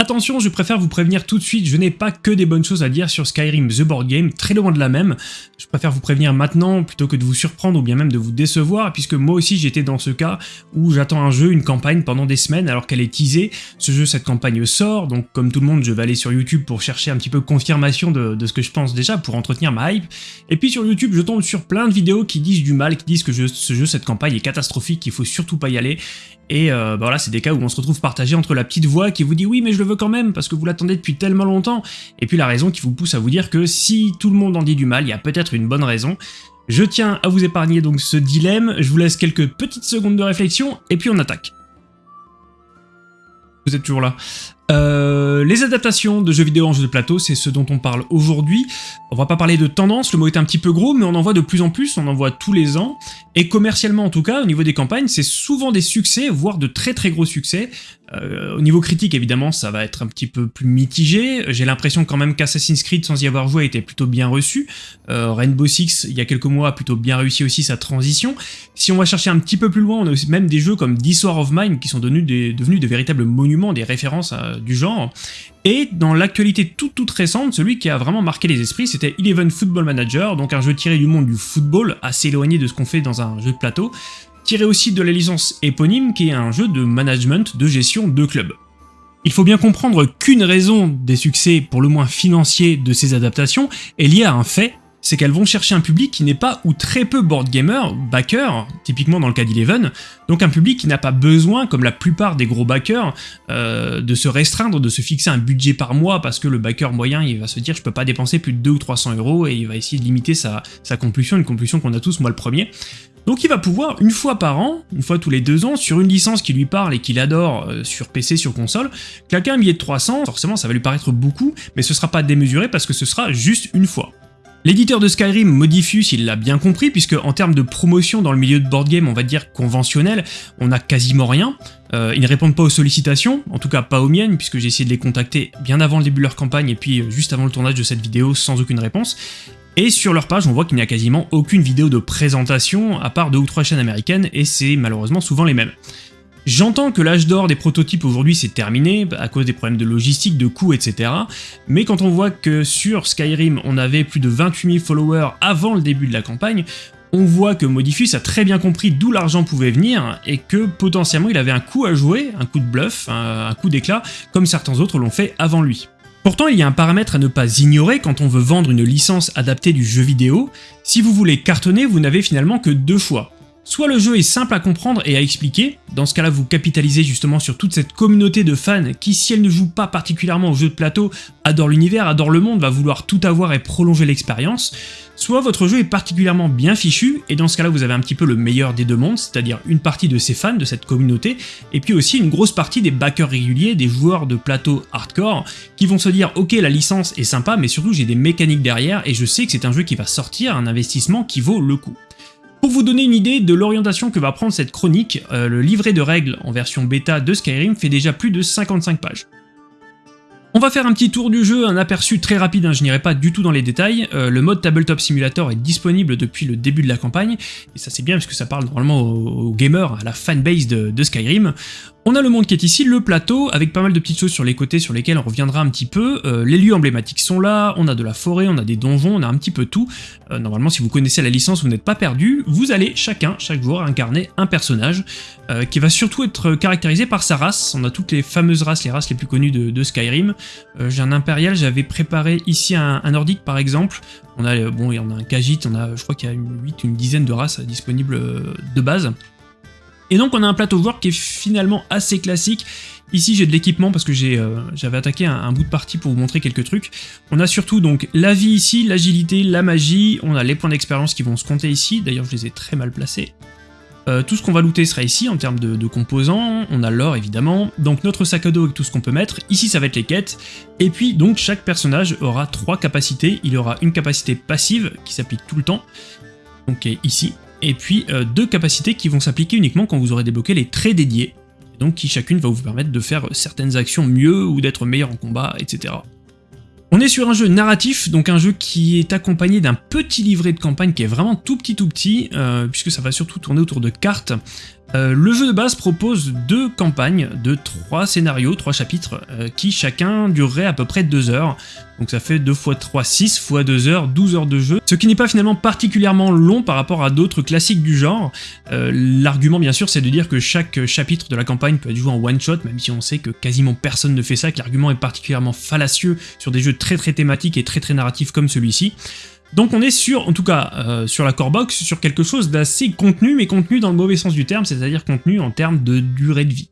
Attention, je préfère vous prévenir tout de suite, je n'ai pas que des bonnes choses à dire sur Skyrim The Board Game, très loin de la même. Je préfère vous prévenir maintenant plutôt que de vous surprendre ou bien même de vous décevoir, puisque moi aussi j'étais dans ce cas où j'attends un jeu, une campagne pendant des semaines alors qu'elle est teasée. Ce jeu, cette campagne sort, donc comme tout le monde, je vais aller sur YouTube pour chercher un petit peu confirmation de, ce que je pense déjà, pour entretenir ma hype. Et puis sur YouTube, je tombe sur plein de vidéos qui disent du mal, qui disent que ce jeu, cette campagne est catastrophique, qu'il faut surtout pas y aller. Et euh, bah voilà, c'est des cas où on se retrouve partagé entre la petite voix qui vous dit oui mais je le veux quand même parce que vous l'attendez depuis tellement longtemps, et puis la raison qui vous pousse à vous dire que si tout le monde en dit du mal, il y a peut-être une bonne raison. Je tiens à vous épargner donc ce dilemme, je vous laisse quelques petites secondes de réflexion, et puis on attaque. Vous êtes toujours là. Euh, les adaptations de jeux vidéo en jeu de plateau, c'est ce dont on parle aujourd'hui. On va pas parler de tendance, le mot est un petit peu gros, mais on en voit de plus en plus, on en voit tous les ans. Et commercialement en tout cas, au niveau des campagnes, c'est souvent des succès, voire de très très gros succès. Euh, au niveau critique, évidemment, ça va être un petit peu plus mitigé. J'ai l'impression quand même qu'Assassin's Creed, sans y avoir joué, été plutôt bien reçu. Euh, Rainbow Six, il y a quelques mois, a plutôt bien réussi aussi sa transition. Si on va chercher un petit peu plus loin, on a même des jeux comme War of Mine qui sont devenus des, devenus de véritables monuments, des références du genre. Et dans l'actualité toute toute récente, celui qui a vraiment marqué les esprits, c'était Eleven Football Manager, donc un jeu tiré du monde du football, assez éloigné de ce qu'on fait dans un jeu de plateau, tiré aussi de la licence éponyme, qui est un jeu de management, de gestion de club. Il faut bien comprendre qu'une raison des succès, pour le moins financiers, de ces adaptations est liée à un fait, c'est qu'elles vont chercher un public qui n'est pas ou très peu board gamer, backer, typiquement dans le cas d'Eleven, donc un public qui n'a pas besoin, comme la plupart des gros backers, euh, de se restreindre, de se fixer un budget par mois, parce que le backer moyen, il va se dire je peux pas dépenser plus de 2 ou 300 euros, et il va essayer de limiter sa, compulsion, une compulsion qu'on a tous, moi le premier. Donc il va pouvoir, une fois par an, une fois tous les deux ans, sur une licence qui lui parle et qu'il adore euh, sur PC, sur console, claquer un billet de 300, forcément ça va lui paraître beaucoup, mais ce sera pas démesuré parce que ce sera juste une fois. L'éditeur de Skyrim, Modifius, il l'a bien compris, puisque en termes de promotion dans le milieu de board game, on va dire conventionnel, on a quasiment rien. Euh, ils ne répondent pas aux sollicitations, en tout cas pas aux miennes, puisque j'ai essayé de les contacter bien avant le début de leur campagne et puis euh, juste avant le tournage de cette vidéo sans aucune réponse. Et sur leur page, on voit qu'il n'y a quasiment aucune vidéo de présentation, à part deux ou trois chaînes américaines, et c'est malheureusement souvent les mêmes. J'entends que l'âge d'or des prototypes aujourd'hui c'est terminé, à cause des problèmes de logistique, de coûts, etc. Mais quand on voit que sur Skyrim on avait plus de 28 000 followers avant le début de la campagne, on voit que Modifus a très bien compris d'où l'argent pouvait venir et que potentiellement il avait un coup à jouer, un coup de bluff, un, coup d'éclat, comme certains autres l'ont fait avant lui. Pourtant, il y a un paramètre à ne pas ignorer quand on veut vendre une licence adaptée du jeu vidéo. Si vous voulez cartonner, vous n'avez finalement que deux choix. Soit le jeu est simple à comprendre et à expliquer, dans ce cas-là vous capitalisez justement sur toute cette communauté de fans qui, si elle ne joue pas particulièrement au jeu de plateau, adore l'univers, adore le monde, va vouloir tout avoir et prolonger l'expérience, soit votre jeu est particulièrement bien fichu, et dans ce cas-là vous avez un petit peu le meilleur des deux mondes, c'est-à-dire une partie de ces fans, de cette communauté, et puis aussi une grosse partie des backers réguliers, des joueurs de plateau hardcore, qui vont se dire ok la licence est sympa, mais surtout j'ai des mécaniques derrière, et je sais que c'est un jeu qui va sortir, un investissement qui vaut le coup. Pour vous donner une idée de l'orientation que va prendre cette chronique, euh, le livret de règles en version bêta de Skyrim fait déjà plus de 55 pages. On va faire un petit tour du jeu, un aperçu très rapide, hein, je n'irai pas du tout dans les détails. Euh, le mode Tabletop Simulator est disponible depuis le début de la campagne, et ça c'est bien parce que ça parle normalement aux, gamers, à la fanbase de Skyrim. On a le monde qui est ici, le plateau, avec pas mal de petites choses sur les côtés sur lesquelles on reviendra un petit peu. Euh, les lieux emblématiques sont là, on a de la forêt, on a des donjons, on a un petit peu tout. Euh, normalement, si vous connaissez la licence, vous n'êtes pas perdu. Vous allez chacun, chaque jour, incarner un personnage euh, qui va surtout être caractérisé par sa race. On a toutes les fameuses races, les races les plus connues de, Skyrim. J'ai un impérial, j'avais préparé ici un, nordique par exemple. On a, bon, il y en a un Khajiit, on a, je crois qu'il y a une, 8, une dizaine de races disponibles de base. Et donc on a un plateau joueur qui est finalement assez classique. Ici j'ai de l'équipement parce que euh, j'avais attaqué un, bout de partie pour vous montrer quelques trucs. On a surtout donc la vie ici, l'agilité, la magie, on a les points d'expérience qui vont se compter ici, d'ailleurs je les ai très mal placés. Euh, tout ce qu'on va looter sera ici en termes de, composants, on a l'or évidemment, donc notre sac à dos avec tout ce qu'on peut mettre, ici ça va être les quêtes, et puis donc chaque personnage aura trois capacités, il aura une capacité passive qui s'applique tout le temps, donc ici, et puis euh, deux capacités qui vont s'appliquer uniquement quand vous aurez débloqué les traits dédiés, donc qui chacune va vous permettre de faire certaines actions mieux ou d'être meilleur en combat, etc. On est sur un jeu narratif, donc un jeu qui est accompagné d'un petit livret de campagne qui est vraiment tout petit tout petit, euh, puisque ça va surtout tourner autour de cartes. Euh, le jeu de base propose deux campagnes de trois scénarios, trois chapitres, euh, qui chacun durerait à peu près 2 heures. Donc ça fait 2 x 3, 6 x 2 heures, 12 heures de jeu, ce qui n'est pas finalement particulièrement long par rapport à d'autres classiques du genre. Euh, l'argument bien sûr c'est de dire que chaque chapitre de la campagne peut être joué en one shot, même si on sait que quasiment personne ne fait ça, que l'argument est particulièrement fallacieux sur des jeux très très thématiques et très très narratifs comme celui-ci. Donc on est sur, en tout cas euh, sur la core box, sur quelque chose d'assez contenu, mais contenu dans le mauvais sens du terme, c'est-à-dire contenu en termes de durée de vie.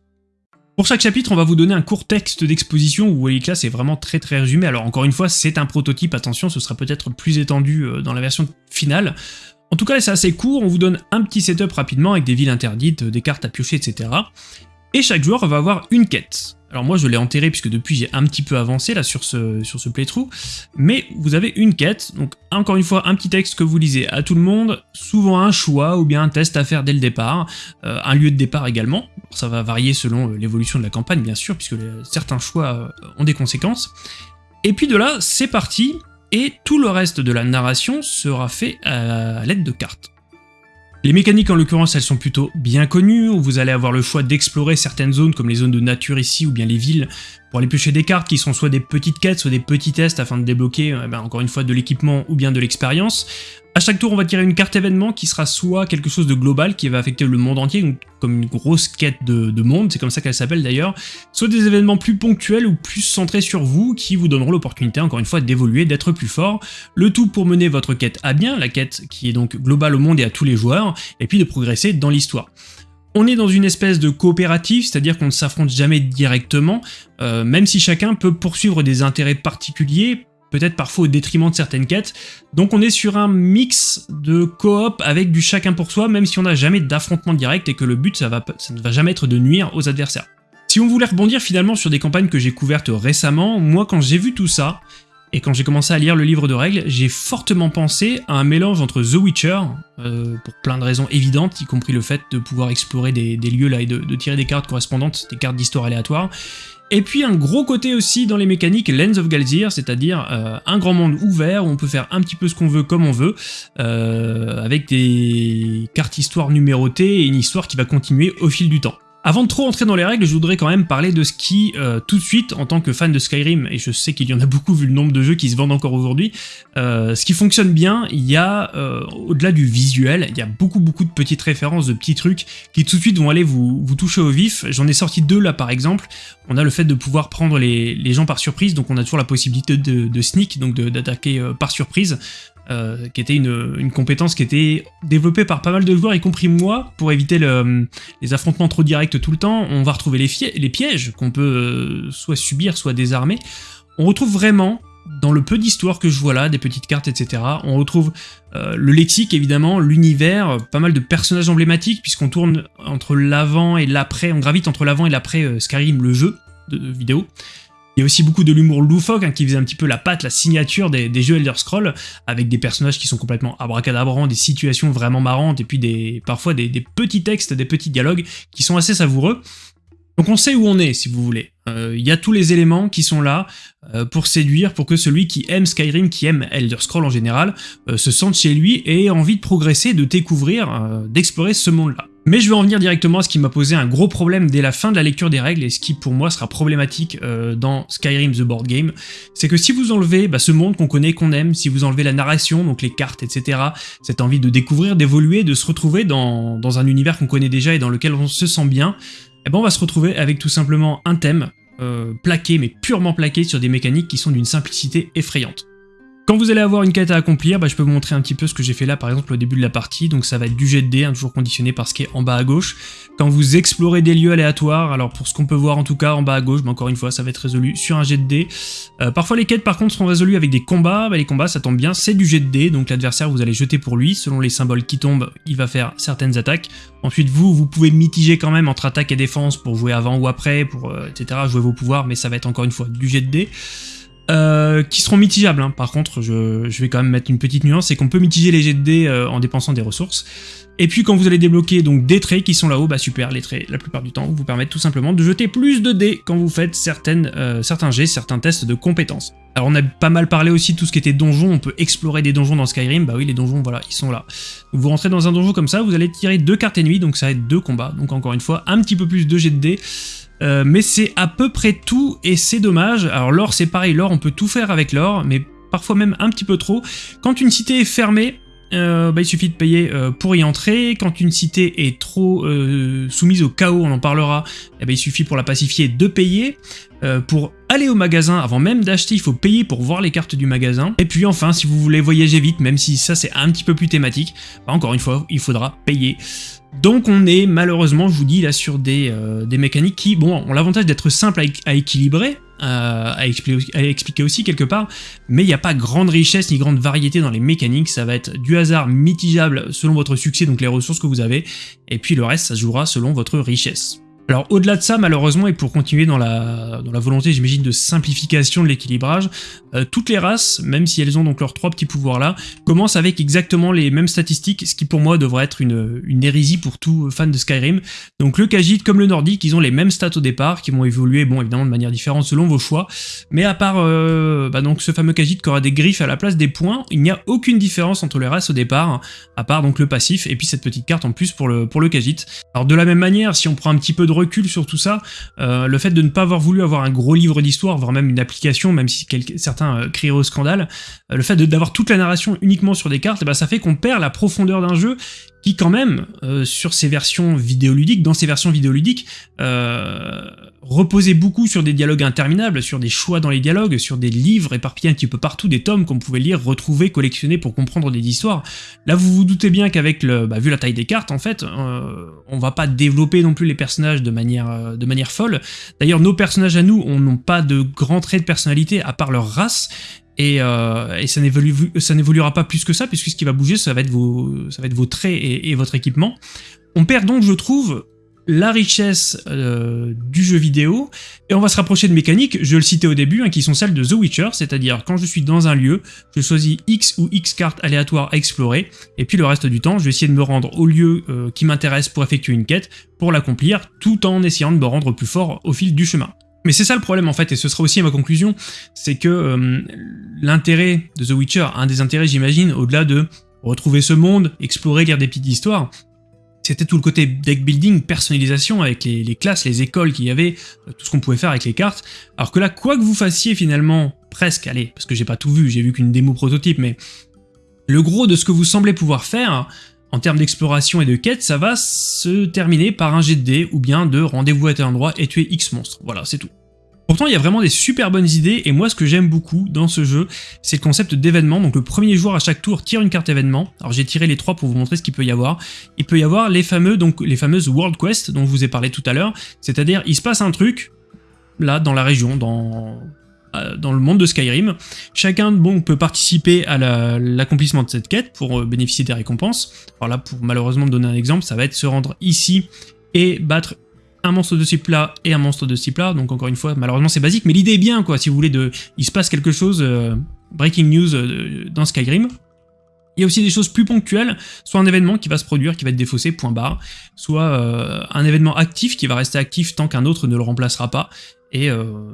Pour chaque chapitre, on va vous donner un court texte d'exposition où que là c'est vraiment très très résumé. Alors encore une fois, c'est un prototype, attention, ce sera peut-être plus étendu euh, dans la version finale. En tout cas, c'est assez court, on vous donne un petit setup rapidement avec des villes interdites, des cartes à piocher, etc. Et chaque joueur va avoir une quête. Alors moi je l'ai enterré puisque depuis j'ai un petit peu avancé là sur ce, sur ce playthrough, mais vous avez une quête, donc encore une fois un petit texte que vous lisez à tout le monde, souvent un choix ou bien un test à faire dès le départ, euh, un lieu de départ également, ça va varier selon euh, l'évolution de la campagne bien sûr puisque certains choix euh, ont des conséquences, et puis de là c'est parti, et tout le reste de la narration sera fait à l'aide de cartes. Les mécaniques en l'occurrence elles sont plutôt bien connues, vous allez avoir le choix d'explorer certaines zones comme les zones de nature ici ou bien les villes pour aller piocher des cartes qui sont soit des petites quêtes, soit des petits tests afin de débloquer euh, ben, encore une fois de l'équipement ou bien de l'expérience. À chaque tour, on va tirer une carte événement qui sera soit quelque chose de global qui va affecter le monde entier, comme une grosse quête de, monde, c'est comme ça qu'elle s'appelle d'ailleurs, soit des événements plus ponctuels ou plus centrés sur vous qui vous donneront l'opportunité encore une fois d'évoluer, d'être plus fort, le tout pour mener votre quête à bien, la quête qui est donc globale au monde et à tous les joueurs, et puis de progresser dans l'histoire. On est dans une espèce de coopérative, c'est-à-dire qu'on ne s'affronte jamais directement, euh, même si chacun peut poursuivre des intérêts particuliers, peut-être parfois au détriment de certaines quêtes. Donc on est sur un mix de coop avec du chacun pour soi, même si on n'a jamais d'affrontement direct et que le but ça, ne va jamais être de nuire aux adversaires. Si on voulait rebondir finalement sur des campagnes que j'ai couvertes récemment, moi quand j'ai vu tout ça, et quand j'ai commencé à lire le livre de règles, j'ai fortement pensé à un mélange entre The Witcher, euh, pour plein de raisons évidentes, y compris le fait de pouvoir explorer des, lieux là et de, tirer des cartes correspondantes, des cartes d'histoire aléatoires, et puis un gros côté aussi dans les mécaniques Lens of Galzir, c'est-à-dire euh, un grand monde ouvert où on peut faire un petit peu ce qu'on veut comme on veut, euh, avec des cartes histoire numérotées et une histoire qui va continuer au fil du temps. Avant de trop entrer dans les règles, je voudrais quand même parler de ce qui, euh, tout de suite, en tant que fan de Skyrim, et je sais qu'il y en a beaucoup vu le nombre de jeux qui se vendent encore aujourd'hui, euh, ce qui fonctionne bien, il y a, euh, au-delà du visuel, il y a beaucoup beaucoup de petites références, de petits trucs qui tout de suite vont aller vous, toucher au vif. J'en ai sorti deux là par exemple. On a le fait de pouvoir prendre les, gens par surprise, donc on a toujours la possibilité de sneak, donc d'attaquer par surprise. Euh, qui était une, compétence qui était développée par pas mal de joueurs, y compris moi, pour éviter les affrontements trop directs tout le temps. On va retrouver les, pièges qu'on peut euh, soit subir, soit désarmer. On retrouve vraiment, dans le peu d'histoire que je vois là, des petites cartes, etc., on retrouve euh, le lexique, évidemment, l'univers, pas mal de personnages emblématiques, puisqu'on tourne entre l'avant et l'après, on gravite entre l'avant et l'après Skyrim, le jeu de vidéo. Il y a aussi beaucoup de l'humour loufoque hein, qui faisait un petit peu la patte, la signature des, jeux Elder Scrolls, avec des personnages qui sont complètement abracadabrants, des situations vraiment marrantes, et puis des, parfois des, petits textes, des petits dialogues qui sont assez savoureux. Donc on sait où on est, si vous voulez. Euh, il y a tous les éléments qui sont là euh, pour séduire, pour que celui qui aime Skyrim, qui aime Elder Scrolls en général, euh, se sente chez lui et ait envie de progresser, de découvrir, d'explorer ce monde-là. Mais je vais en venir directement à ce qui m'a posé un gros problème dès la fin de la lecture des règles et ce qui pour moi sera problématique euh, dans Skyrim The Board Game, c'est que si vous enlevez bah, ce monde qu'on connaît, qu'on aime, si vous enlevez la narration, donc les cartes, etc., cette envie de découvrir, d'évoluer, de se retrouver dans, un univers qu'on connaît déjà et dans lequel on se sent bien, eh ben on va se retrouver avec tout simplement un thème euh, plaqué, mais purement plaqué sur des mécaniques qui sont d'une simplicité effrayante. Quand vous allez avoir une quête à accomplir, bah, je peux vous montrer un petit peu ce que j'ai fait là par exemple au début de la partie, donc ça va être du jet de dés, hein, toujours conditionné par ce qui est en bas à gauche. Quand vous explorez des lieux aléatoires, alors pour ce qu'on peut voir en tout cas en bas à gauche, bah, encore une fois ça va être résolu sur un jet de dés. Euh, parfois les quêtes par contre sont résolues avec des combats, bah, les combats ça tombe bien, c'est du jet de dés, donc l'adversaire vous allez jeter pour lui, selon les symboles qui tombent, il va faire certaines attaques. Ensuite vous, vous pouvez mitiger quand même entre attaque et défense pour jouer avant ou après, pour euh, etc. jouer vos pouvoirs, mais ça va être encore une fois du jet de dés. Euh, qui seront mitigables. hein. Par contre, je, je vais quand même mettre une petite nuance, c'est qu'on peut mitiger les jets de dés euh, en dépensant des ressources. Et puis quand vous allez débloquer donc des traits qui sont là-haut, bah super, les traits la plupart du temps vous permettent tout simplement de jeter plus de dés quand vous faites certaines, euh, certains jets, certains tests de compétences. Alors on a pas mal parlé aussi de tout ce qui était donjon, on peut explorer des donjons dans Skyrim, bah oui les donjons voilà, ils sont là. Vous rentrez dans un donjon comme ça, vous allez tirer deux cartes ennemies, donc ça va être deux combats, donc encore une fois un petit peu plus de jets de dés, euh, mais c'est à peu près tout et c'est dommage. Alors l'or c'est pareil, l'or on peut tout faire avec l'or, mais parfois même un petit peu trop. Quand une cité est fermée, euh, bah, il suffit de payer euh, pour y entrer. Quand une cité est trop euh, soumise au chaos, on en parlera, eh ben, il suffit pour la pacifier de payer. Euh, pour aller au magasin, avant même d'acheter, il faut payer pour voir les cartes du magasin. Et puis enfin, si vous voulez voyager vite, même si ça c'est un petit peu plus thématique, bah, encore une fois, il faudra payer. Donc on est malheureusement, je vous dis, là sur des, euh, mécaniques qui, bon, ont l'avantage d'être simples à, équ- à équilibrer, euh, à, expliquer, aussi quelque part, mais il n'y a pas grande richesse ni grande variété dans les mécaniques, ça va être du hasard mitigeable selon votre succès, donc les ressources que vous avez, et puis le reste, ça jouera selon votre richesse. Alors au-delà de ça, malheureusement, et pour continuer dans la, dans la volonté, j'imagine, de simplification de l'équilibrage, euh, toutes les races, même si elles ont donc leurs trois petits pouvoirs-là, commencent avec exactement les mêmes statistiques, ce qui pour moi devrait être une, hérésie pour tout fan de Skyrim. Donc le Khajiit comme le Nordique, ils ont les mêmes stats au départ, qui vont évoluer, bon évidemment de manière différente selon vos choix, mais à part euh, bah, donc ce fameux Khajiit qui aura des griffes à la place des points, il n'y a aucune différence entre les races au départ, à part donc le passif, et puis cette petite carte en plus pour le, pour le Khajiit. Alors de la même manière, si on prend un petit peu de recul sur tout ça, euh, le fait de ne pas avoir voulu avoir un gros livre d'histoire, voire même une application, même si certains euh, crieraient au scandale, euh, le fait d'avoir toute la narration uniquement sur des cartes, eh ben, ça fait qu'on perd la profondeur d'un jeu qui quand même, euh, sur ces versions vidéoludiques, dans ces versions vidéoludiques, euh, reposait beaucoup sur des dialogues interminables, sur des choix dans les dialogues, sur des livres éparpillés un petit peu partout, des tomes qu'on pouvait lire, retrouver, collectionner pour comprendre des histoires. Là, vous vous doutez bien qu'avec le, bah, vu la taille des cartes, en fait, euh, on va pas développer non plus les personnages de manière, euh, de manière folle. D'ailleurs, nos personnages à nous, on n'ont pas de grands traits de personnalité à part leur race. Et, euh, ça n'évolue- ça n'évoluera pas plus que ça, puisque ce qui va bouger, ça va être vos, ça vos traits et, et votre équipement. On perd donc, je trouve, la richesse euh, du jeu vidéo, et on va se rapprocher de mécaniques, je le citais au début, hein, qui sont celles de The Witcher, c'est-à-dire quand je suis dans un lieu, je choisis X ou X cartes aléatoires à explorer, et puis le reste du temps, je vais essayer de me rendre au lieu euh, qui m'intéresse pour effectuer une quête, pour l'accomplir, tout en essayant de me rendre plus fort au fil du chemin. Mais c'est ça le problème en fait, et ce sera aussi ma conclusion, c'est que euh, l'intérêt de The Witcher, un des intérêts j'imagine, au-delà de retrouver ce monde, explorer, lire des petites histoires, c'était tout le côté deck building, personnalisation avec les, classes, les écoles qu'il y avait, euh, tout ce qu'on pouvait faire avec les cartes. Alors que là, quoi que vous fassiez finalement, presque, allez, parce que j'ai pas tout vu, j'ai vu qu'une démo prototype, mais le gros de ce que vous semblez pouvoir faire, en termes d'exploration et de quête, ça va se terminer par un jet de dés ou bien de rendez-vous à tel endroit et tuer X monstres. Voilà, c'est tout. Pourtant, il y a vraiment des super bonnes idées, et moi, ce que j'aime beaucoup dans ce jeu, c'est le concept d'événement. Donc, le premier joueur à chaque tour tire une carte événement. Alors, j'ai tiré les trois pour vous montrer ce qu'il peut y avoir. Il peut y avoir les fameux, fameuses World Quest dont je vous ai parlé tout à l'heure. C'est-à-dire, il se passe un truc là dans la région, dans euh, dans le monde de Skyrim. Chacun peut participer à la- l'accomplissement de cette quête pour euh, bénéficier des récompenses. Alors là, pour malheureusement me donner un exemple, ça va être se rendre ici et battre un monstre de ce et un monstre de ce. Donc encore une fois, malheureusement c'est basique, mais l'idée est bien, quoi. Si vous voulez, de, il se passe quelque chose, euh, breaking news euh, dans Skyrim. Il y a aussi des choses plus ponctuelles, soit un événement qui va se produire, qui va être défaussé, point barre, soit euh, un événement actif qui va rester actif tant qu'un autre ne le remplacera pas. Et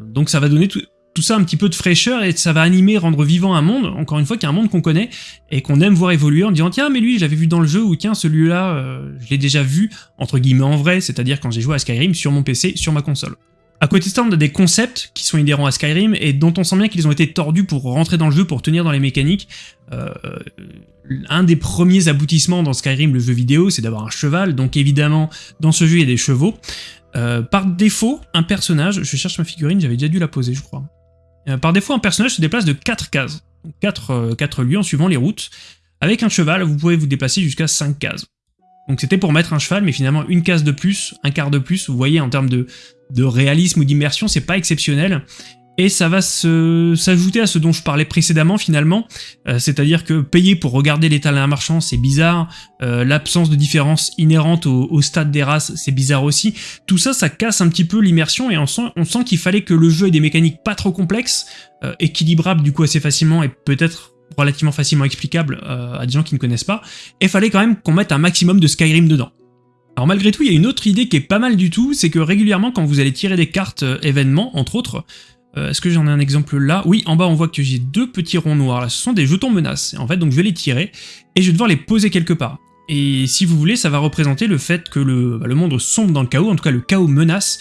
donc ça va donner tout, tout ça un petit peu de fraîcheur et ça va animer, rendre vivant un monde, encore une fois, qui est un monde qu'on connaît et qu'on aime voir évoluer en disant tiens mais lui je l'avais vu dans le jeu ou tiens celui-là euh, je l'ai déjà vu entre guillemets en vrai, c'est-à-dire quand j'ai joué à Skyrim sur mon PC, sur ma console. À côté de ça, on a des concepts qui sont inhérents à Skyrim et dont on sent bien qu'ils ont été tordus pour rentrer dans le jeu, pour tenir dans les mécaniques. Euh, un des premiers aboutissements dans Skyrim, le jeu vidéo, c'est d'avoir un cheval, donc évidemment, dans ce jeu, il y a des chevaux. Euh, par défaut, un personnage, je cherche ma figurine, j'avais déjà dû la poser, je crois. Euh, par défaut, un personnage se déplace de 4 cases, 4, 4 lieux en suivant les routes. Avec un cheval, vous pouvez vous déplacer jusqu'à 5 cases. Donc c'était pour mettre un cheval, mais finalement une case de plus, un quart de plus, vous voyez en termes de, de réalisme ou d'immersion, c'est pas exceptionnel. Et ça va s'ajouter à ce dont je parlais précédemment finalement, euh, c'est-à-dire que payer pour regarder l'état d'un marchand c'est bizarre, euh, l'absence de différence inhérente au, stade des races c'est bizarre aussi, tout ça ça casse un petit peu l'immersion et on sent, qu'il fallait que le jeu ait des mécaniques pas trop complexes, euh, équilibrables du coup assez facilement et peut-être relativement facilement explicables à des gens qui ne connaissent pas, et fallait quand même qu'on mette un maximum de Skyrim dedans. Alors malgré tout, il y a une autre idée qui est pas mal du tout, c'est que régulièrement quand vous allez tirer des cartes événements, entre autres, euh, est-ce que j'en ai un exemple là? Oui, en bas on voit que j'ai deux petits ronds noirs là, ce sont des jetons menaces. En fait, donc je vais les tirer et je vais devoir les poser quelque part. Et si vous voulez, ça va représenter le fait que le, bah, monde sombre dans le chaos, en tout cas le chaos menace,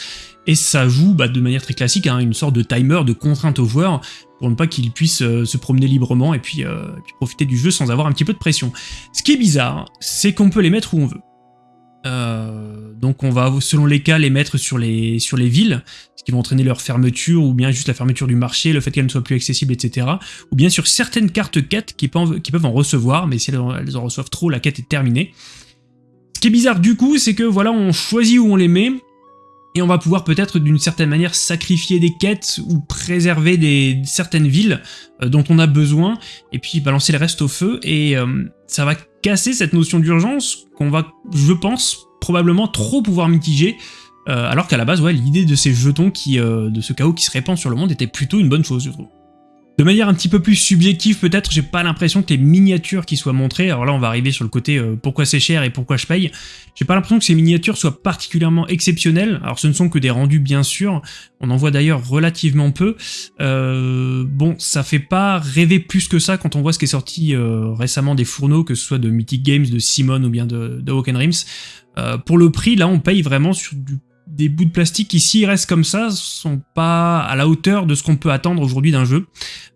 et ça joue bah, de manière très classique hein, une sorte de timer, de contrainte au joueur, pour ne pas qu'il puisse euh, se promener librement et puis, euh, puis, profiter du jeu sans avoir un petit peu de pression. Ce qui est bizarre, c'est qu'on peut les mettre où on veut. Euh, donc on va, selon les cas, les mettre sur les, villes, ce qui va entraîner leur fermeture, ou bien juste la fermeture du marché, le fait qu'elles ne soient plus accessibles, etc. Ou bien sur certaines cartes quêtes qui peuvent, en recevoir, mais si elles, en reçoivent trop, la quête est terminée. Ce qui est bizarre du coup, c'est que voilà, on choisit où on les met, et on va pouvoir peut-être d'une certaine manière sacrifier des quêtes ou préserver certaines villes euh, dont on a besoin, et puis balancer le reste au feu, et euh, ça va casser cette notion d'urgence qu'on va, je pense, probablement trop pouvoir mitiger, euh, alors qu'à la base, ouais, l'idée de ces jetons, qui, de ce chaos qui se répand sur le monde, était plutôt une bonne chose, je trouve. De manière un petit peu plus subjective peut-être, j'ai pas l'impression que les miniatures qui soient montrées, alors là on va arriver sur le côté euh, pourquoi c'est cher et pourquoi je paye, j'ai pas l'impression que ces miniatures soient particulièrement exceptionnelles, alors ce ne sont que des rendus bien sûr, on en voit d'ailleurs relativement peu, euh, bon ça fait pas rêver plus que ça quand on voit ce qui est sorti euh, récemment des fourneaux, que ce soit de Mythic Games, de Simon ou bien de, de Rims, pour le prix là on paye vraiment sur des bouts de plastique qui, s'ils restent comme ça, sont pas à la hauteur de ce qu'on peut attendre aujourd'hui d'un jeu.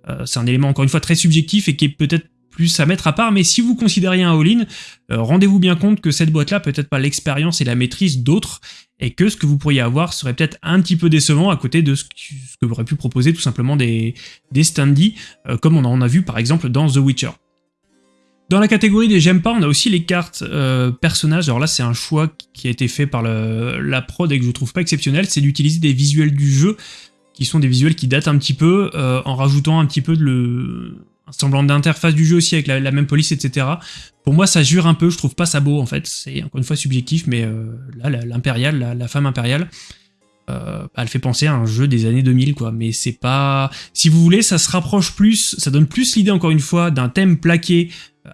Euh, c'est un élément encore une fois très subjectif et qui est peut-être plus à mettre à part, mais si vous considérez un all-in, euh, rendez-vous bien compte que cette boîte-là peut-être pas l'expérience et la maîtrise d'autres, et que ce que vous pourriez avoir serait peut-être un petit peu décevant à côté de ce que, ce aurait pu proposer tout simplement des, des standees, euh, comme on en a vu par exemple dans The Witcher. Dans la catégorie des j'aime pas, on a aussi les cartes euh, personnages. Alors là, c'est un choix qui a été fait par la prod et que je trouve pas exceptionnel, c'est d'utiliser des visuels du jeu, qui sont des visuels qui datent un petit peu, euh, en rajoutant un petit peu de le... un semblant d'interface du jeu aussi avec la, même police, etc. Pour moi, ça jure un peu, je trouve pas ça beau en fait. C'est encore une fois subjectif, mais euh, là, l'impériale, la, femme impériale, elle fait penser à un jeu des années 2000 quoi, mais c'est pas... Si vous voulez, ça se rapproche plus, ça donne plus l'idée encore une fois d'un thème plaqué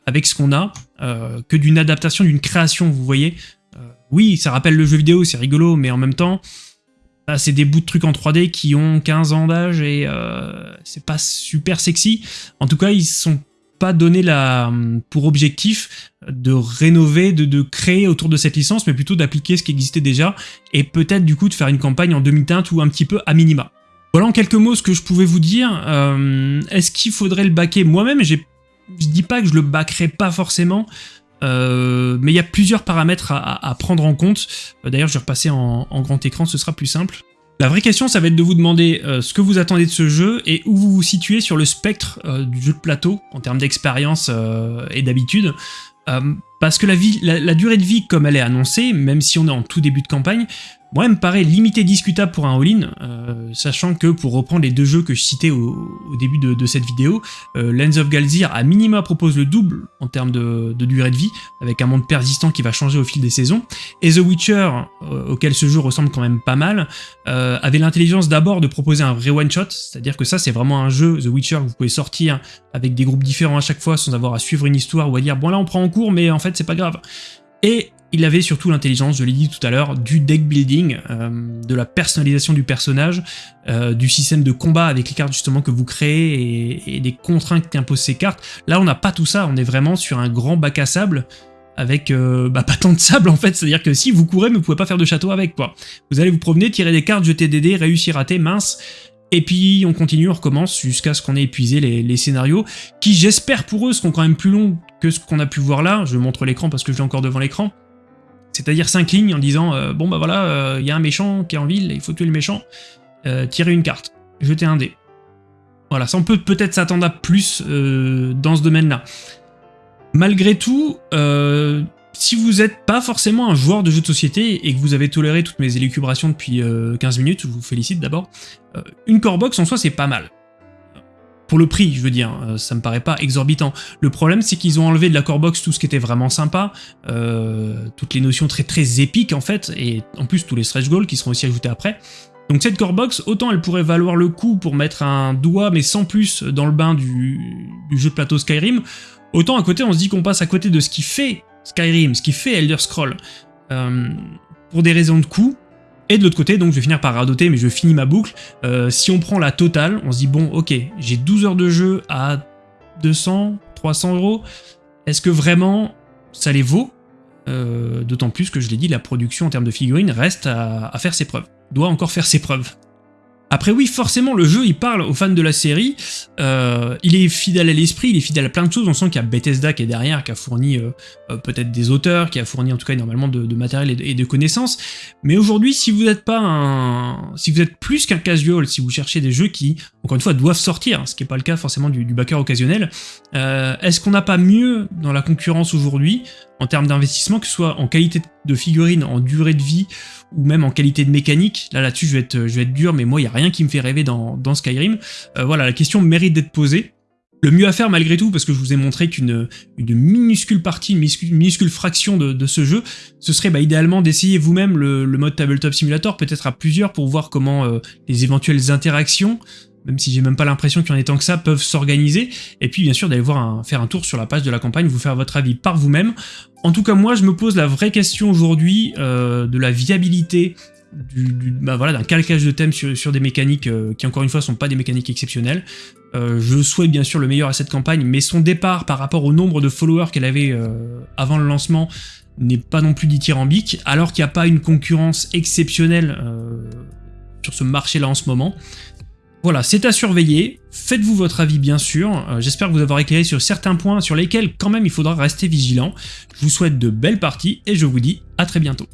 avec ce qu'on a, euh, que d'une adaptation, d'une création, vous voyez. Euh, oui, ça rappelle le jeu vidéo, c'est rigolo, mais en même temps, bah, c'est des bouts de trucs en 3D qui ont 15 ans d'âge et euh, c'est pas super sexy. En tout cas, ils sont pas donnés la, pour objectif de rénover, de, créer autour de cette licence, mais plutôt d'appliquer ce qui existait déjà, et peut-être du coup de faire une campagne en demi-teinte ou un petit peu à minima. Voilà en quelques mots ce que je pouvais vous dire. Est-ce qu'il faudrait le baquer Moi-même, je dis pas que je le backerai pas forcément, euh, mais il y a plusieurs paramètres à, prendre en compte. Euh, d'ailleurs, je vais repasser en, grand écran, ce sera plus simple. La vraie question, ça va être de vous demander euh, ce que vous attendez de ce jeu et où vous vous situez sur le spectre du jeu de plateau en termes d'expérience et d'habitude. parce que la, durée de vie, comme elle est annoncée, même si on est en tout début de campagne, moi, elle me paraît limité discutable pour un all-in, euh, sachant que, pour reprendre les deux jeux que je citais au, début de, cette vidéo, euh, Lens of Galzir à minima propose le double en termes de, durée de vie, avec un monde persistant qui va changer au fil des saisons, et The Witcher, euh, auquel ce jeu ressemble quand même pas mal, avait l'intelligence d'abord de proposer un vrai one-shot, c'est-à-dire que ça c'est vraiment un jeu, The Witcher, que vous pouvez sortir avec des groupes différents à chaque fois sans avoir à suivre une histoire ou à dire « bon là on prend en cours mais en fait c'est pas grave ». Et il avait surtout l'intelligence, je l'ai dit tout à l'heure, du deck building, euh, de la personnalisation du personnage, euh, du système de combat avec les cartes justement que vous créez et, des contraintes qu'imposent ces cartes. Là, on n'a pas tout ça, on est vraiment sur un grand bac à sable avec euh, bah, pas tant de sable en fait, c'est-à-dire que si vous courez, mais vous pouvez pas faire de château avec quoi. Vous allez vous promener, tirer des cartes, jeter des dés, réussir, rater, mince, et puis on continue, on recommence jusqu'à ce qu'on ait épuisé les, les scénarios, qui j'espère pour eux seront quand même plus longs que ce qu'on a pu voir là, je montre l'écran parce que je l'ai encore devant l'écran, c'est-à-dire 5 lignes en disant euh, bon bah voilà, euh, il y a un méchant qui est en ville, il faut tuer le méchant, euh, tirer une carte, jeter un dé. Voilà, ça on peut peut-être s'attendre à plus dans ce domaine-là. Malgré tout, si vous n'êtes pas forcément un joueur de jeux de société et que vous avez toléré toutes mes élucubrations depuis 15 minutes, je vous félicite d'abord, une core box en soi c'est pas mal. Pour le prix, je veux dire, euh, ça me paraît pas exorbitant. Le problème, c'est qu'ils ont enlevé de la core box tout ce qui était vraiment sympa, euh, toutes les notions très très épiques en fait, et en plus tous les stretch goals qui seront aussi ajoutés après. Donc cette core box, autant elle pourrait valoir le coup pour mettre un doigt, mais sans plus, dans le bain du, jeu de plateau Skyrim, autant à côté on se dit qu'on passe à côté de ce qui fait Skyrim, ce qui fait Elder Scroll. Euh, pour des raisons de coût, et de l'autre côté, donc je vais finir par radoter, mais je finis ma boucle, euh, si on prend la totale, on se dit bon ok, j'ai 12 heures de jeu à 200, 300 euros, est-ce que vraiment ça les vaut? Euh, D'autant plus que je l'ai dit, la production en termes de figurines reste à faire ses preuves, doit encore faire ses preuves. Après oui, forcément, le jeu, il parle aux fans de la série, euh, il est fidèle à l'esprit, il est fidèle à plein de choses, on sent qu'il y a Bethesda qui est derrière, qui a fourni euh, euh, peut-être des auteurs, qui a fourni en tout cas énormément de, matériel et de, connaissances, mais aujourd'hui, si vous n'êtes pas un... si vous êtes plus qu'un casual, si vous cherchez des jeux qui, encore une fois, doivent sortir, ce qui n'est pas le cas forcément du, du backer occasionnel, est-ce qu'on n'a pas mieux dans la concurrence aujourd'hui, en termes d'investissement, que ce soit en qualité de figurine, en durée de vie, ou même en qualité de mécanique? Là, là-dessus, je, vais être, je vais être dur, mais moi, il n'y a rien qui me fait rêver dans, Skyrim. Euh, voilà, la question mérite d'être posée. Le mieux à faire malgré tout, parce que je vous ai montré qu'une une minuscule partie, une minuscule, fraction de, ce jeu, ce serait bah, idéalement d'essayer vous-même le, mode Tabletop Simulator, peut-être à plusieurs, pour voir comment euh, les éventuelles interactions même si j'ai même pas l'impression qu'il y en ait tant que ça, peuvent s'organiser, et puis bien sûr d'aller voir faire un tour sur la page de la campagne, vous faire votre avis par vous-même. En tout cas moi je me pose la vraie question aujourd'hui euh, de la viabilité bah voilà, d'un calcage de thème sur, des mécaniques euh, qui encore une fois sont pas des mécaniques exceptionnelles. Euh, je souhaite bien sûr le meilleur à cette campagne, mais son départ par rapport au nombre de followers qu'elle avait avant le lancement n'est pas non plus dithyrambique, alors qu'il n'y a pas une concurrence exceptionnelle sur ce marché-là en ce moment. Voilà, c'est à surveiller, faites-vous votre avis bien sûr, euh, j'espère vous avoir éclairé sur certains points sur lesquels quand même il faudra rester vigilant. Je vous souhaite de belles parties et je vous dis à très bientôt.